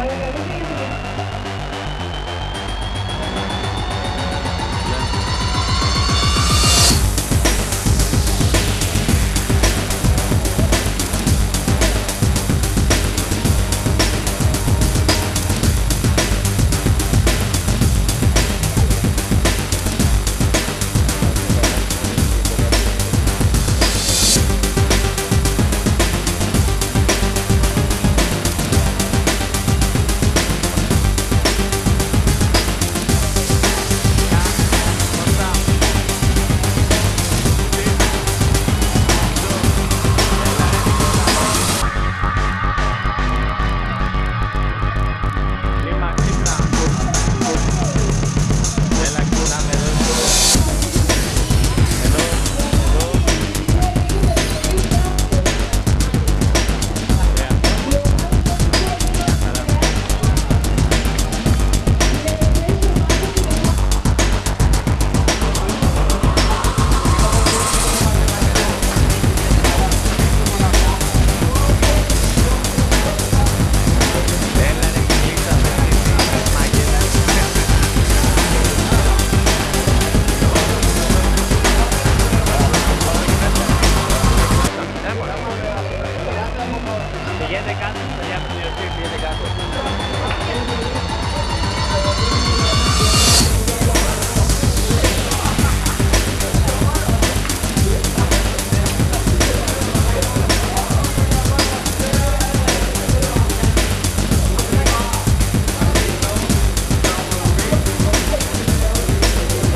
我我就这意你